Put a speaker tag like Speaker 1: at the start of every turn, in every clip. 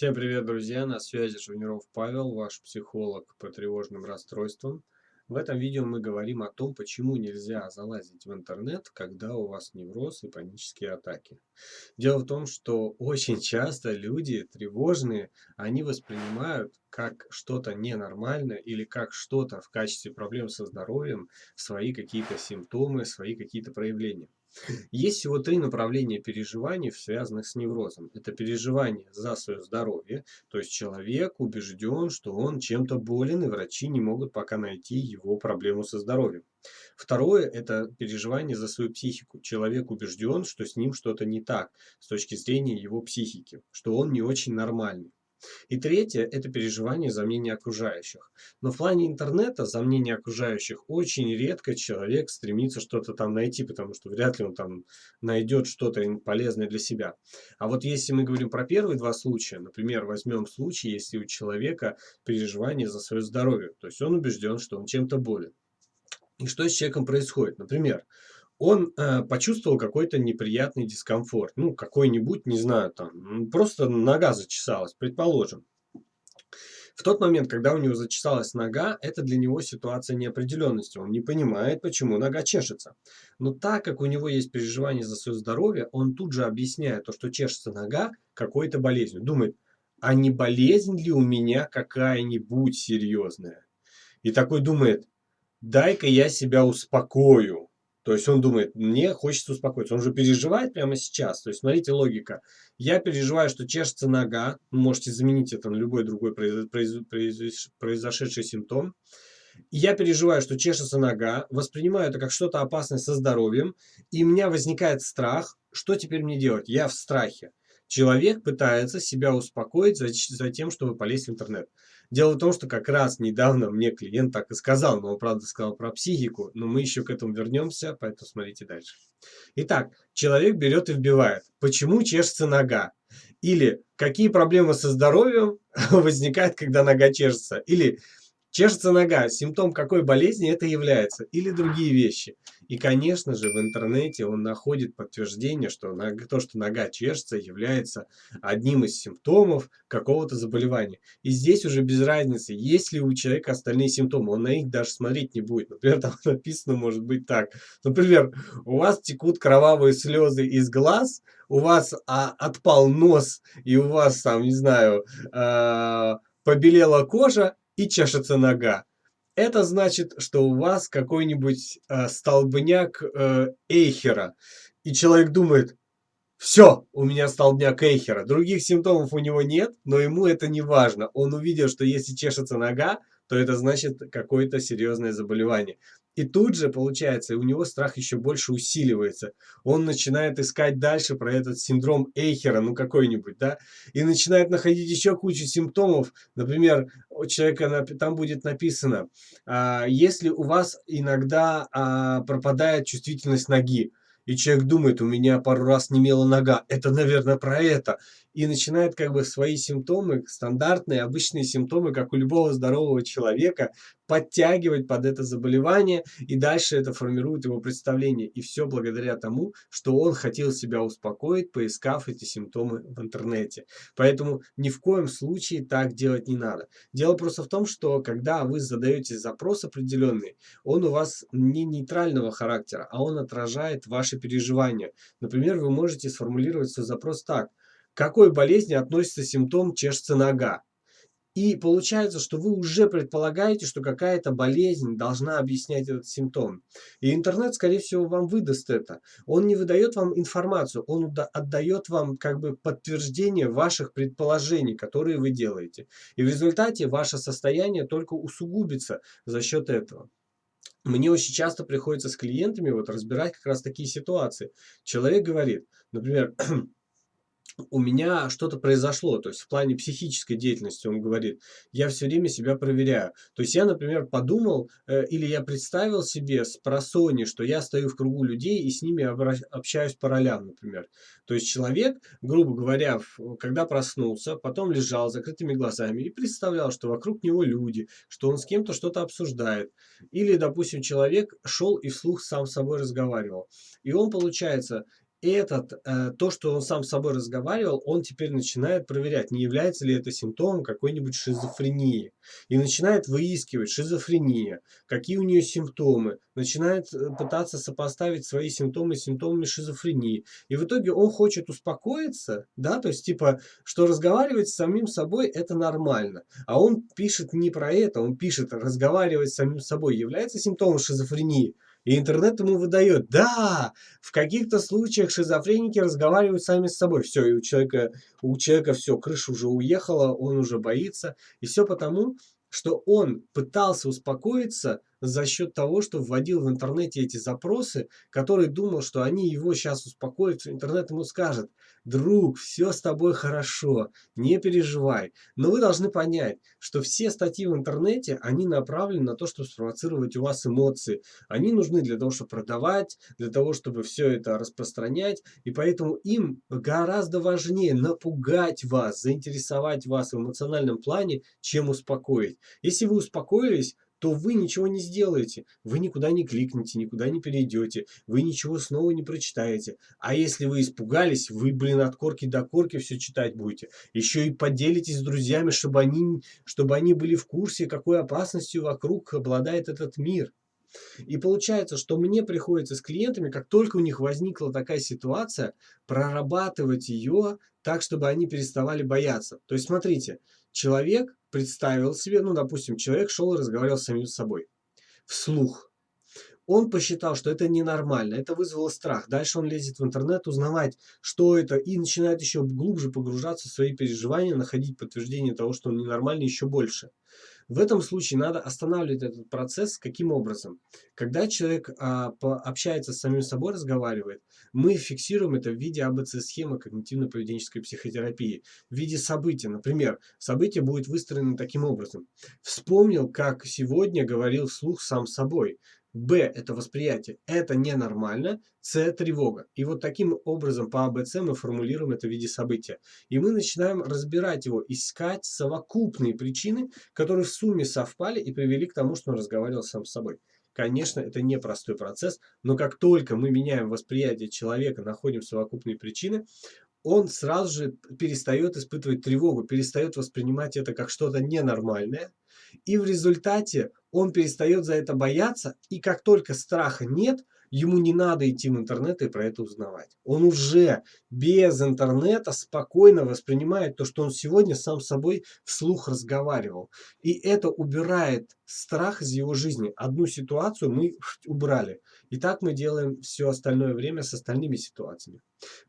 Speaker 1: Всем привет, друзья! На связи Жуниров Павел, ваш психолог по тревожным расстройствам. В этом видео мы говорим о том, почему нельзя залазить в интернет, когда у вас невроз и панические атаки. Дело в том, что очень часто люди тревожные, они воспринимают как что-то ненормальное или как что-то в качестве проблем со здоровьем свои какие-то симптомы, свои какие-то проявления. Есть всего три направления переживаний, связанных с неврозом. Это переживание за свое здоровье, то есть человек убежден, что он чем-то болен, и врачи не могут пока найти его проблему со здоровьем. Второе – это переживание за свою психику. Человек убежден, что с ним что-то не так с точки зрения его психики, что он не очень нормальный. И третье – это переживание за мнение окружающих. Но в плане интернета за мнение окружающих очень редко человек стремится что-то там найти, потому что вряд ли он там найдет что-то полезное для себя. А вот если мы говорим про первые два случая, например, возьмем случай, если у человека переживание за свое здоровье, то есть он убежден, что он чем-то болен. И что с человеком происходит? Например, он э, почувствовал какой-то неприятный дискомфорт. Ну, какой-нибудь, не знаю, там, просто нога зачесалась, предположим. В тот момент, когда у него зачесалась нога, это для него ситуация неопределенности. Он не понимает, почему нога чешется. Но так как у него есть переживание за свое здоровье, он тут же объясняет то, что чешется нога какой-то болезнью. Думает, а не болезнь ли у меня какая-нибудь серьезная? И такой думает, дай-ка я себя успокою. То есть он думает, мне хочется успокоиться. Он же переживает прямо сейчас. То есть смотрите логика. Я переживаю, что чешется нога. Можете заменить это на любой другой произошедший симптом. я переживаю, что чешется нога, воспринимаю это как что-то опасное со здоровьем, и у меня возникает страх, что теперь мне делать? Я в страхе. Человек пытается себя успокоить за, за тем, чтобы полезть в интернет. Дело в том, что как раз недавно мне клиент так и сказал, но он, правда, сказал про психику, но мы еще к этому вернемся, поэтому смотрите дальше. Итак, человек берет и вбивает, почему чешется нога? Или какие проблемы со здоровьем возникают, когда нога чешется? Или Чешется нога, симптом какой болезни это является, или другие вещи. И, конечно же, в интернете он находит подтверждение, что то, что нога чешется, является одним из симптомов какого-то заболевания. И здесь уже без разницы, есть ли у человека остальные симптомы, он на них даже смотреть не будет. Например, там написано может быть так. Например, у вас текут кровавые слезы из глаз, у вас а, отпал нос, и у вас там, не знаю, э, побелела кожа, и чешется нога. Это значит, что у вас какой-нибудь э, столбняк э, Эйхера. И человек думает, все, у меня столбняк Эйхера. Других симптомов у него нет, но ему это не важно. Он увидел, что если чешется нога, то это значит какое-то серьезное заболевание. И тут же, получается, у него страх еще больше усиливается. Он начинает искать дальше про этот синдром Эйхера, ну какой-нибудь, да, и начинает находить еще кучу симптомов. Например, у человека там будет написано, а, если у вас иногда а, пропадает чувствительность ноги, и человек думает, у меня пару раз немела нога, это, наверное, про это. И начинает как бы свои симптомы, стандартные, обычные симптомы, как у любого здорового человека, подтягивать под это заболевание, и дальше это формирует его представление. И все благодаря тому, что он хотел себя успокоить, поискав эти симптомы в интернете. Поэтому ни в коем случае так делать не надо. Дело просто в том, что когда вы задаете запрос определенный, он у вас не нейтрального характера, а он отражает ваши переживания. Например, вы можете сформулировать свой запрос так. К какой болезни относится симптом чешется нога? И получается, что вы уже предполагаете, что какая-то болезнь должна объяснять этот симптом. И интернет, скорее всего, вам выдаст это. Он не выдает вам информацию, он отдает вам как бы подтверждение ваших предположений, которые вы делаете. И в результате ваше состояние только усугубится за счет этого. Мне очень часто приходится с клиентами вот разбирать как раз такие ситуации. Человек говорит, например, у меня что-то произошло, то есть в плане психической деятельности, он говорит, я все время себя проверяю. То есть я, например, подумал э, или я представил себе с просони, что я стою в кругу людей и с ними общаюсь по ролям, например. То есть человек, грубо говоря, когда проснулся, потом лежал с закрытыми глазами и представлял, что вокруг него люди, что он с кем-то что-то обсуждает. Или, допустим, человек шел и вслух сам с собой разговаривал. И он, получается, этот, э, то, что он сам с собой разговаривал, он теперь начинает проверять, не является ли это симптомом какой-нибудь шизофрении. И начинает выискивать шизофрения, какие у нее симптомы, начинает э, пытаться сопоставить свои симптомы с симптомами шизофрении. И в итоге он хочет успокоиться, да, то есть типа, что разговаривать с самим собой это нормально. А он пишет не про это, он пишет, разговаривать с самим собой является симптомом шизофрении. И интернет ему выдает, да, в каких-то случаях шизофреники разговаривают сами с собой. Все, и у человека, у человека все, крыша уже уехала, он уже боится. И все потому, что он пытался успокоиться за счет того, что вводил в интернете эти запросы, который думал, что они его сейчас успокоят, интернет ему скажет, друг, все с тобой хорошо, не переживай. Но вы должны понять, что все статьи в интернете, они направлены на то, чтобы спровоцировать у вас эмоции. Они нужны для того, чтобы продавать, для того, чтобы все это распространять, и поэтому им гораздо важнее напугать вас, заинтересовать вас в эмоциональном плане, чем успокоить. Если вы успокоились, то вы ничего не сделаете. Вы никуда не кликнете, никуда не перейдете, вы ничего снова не прочитаете. А если вы испугались, вы, блин, от корки до корки все читать будете. Еще и поделитесь с друзьями, чтобы они, чтобы они были в курсе, какой опасностью вокруг обладает этот мир. И получается, что мне приходится с клиентами, как только у них возникла такая ситуация, прорабатывать ее так, чтобы они переставали бояться. То есть, смотрите, человек представил себе, ну, допустим, человек шел и разговаривал с самим собой, вслух. Он посчитал, что это ненормально, это вызвало страх. Дальше он лезет в интернет узнавать, что это, и начинает еще глубже погружаться в свои переживания, находить подтверждение того, что он ненормальный еще больше. В этом случае надо останавливать этот процесс. Каким образом? Когда человек а, общается с самим собой, разговаривает, мы фиксируем это в виде АБЦ-схемы когнитивно-поведенческой психотерапии, в виде события. Например, событие будет выстроено таким образом. Вспомнил, как сегодня говорил вслух сам собой. Б – это восприятие. Это ненормально. С – тревога. И вот таким образом по АБЦ мы формулируем это в виде события. И мы начинаем разбирать его, искать совокупные причины, которые в сумме совпали и привели к тому, что он разговаривал сам с собой. Конечно, это непростой процесс, но как только мы меняем восприятие человека, находим совокупные причины, он сразу же перестает испытывать тревогу, перестает воспринимать это как что-то ненормальное, и в результате он перестает за это бояться, и как только страха нет, ему не надо идти в интернет и про это узнавать. Он уже без интернета спокойно воспринимает то, что он сегодня сам с собой вслух разговаривал. И это убирает страх из его жизни. Одну ситуацию мы убрали. И так мы делаем все остальное время с остальными ситуациями.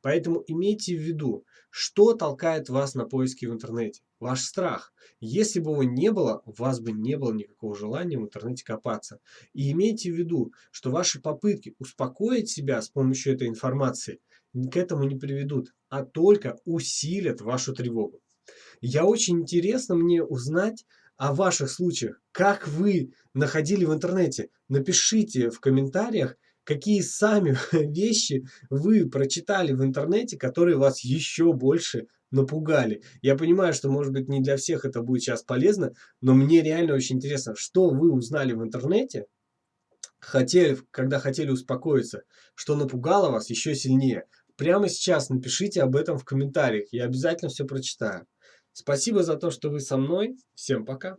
Speaker 1: Поэтому имейте в виду, что толкает вас на поиски в интернете. Ваш страх. Если бы его не было, у вас бы не было никакого желания в интернете копаться. И имейте в виду, что ваши попытки успокоить себя с помощью этой информации к этому не приведут, а только усилят вашу тревогу. Я очень интересно мне узнать, о ваших случаях, как вы находили в интернете. Напишите в комментариях, какие сами вещи вы прочитали в интернете, которые вас еще больше напугали. Я понимаю, что, может быть, не для всех это будет сейчас полезно, но мне реально очень интересно, что вы узнали в интернете, хотели, когда хотели успокоиться, что напугало вас еще сильнее. Прямо сейчас напишите об этом в комментариях, я обязательно все прочитаю. Спасибо за то, что вы со мной. Всем пока.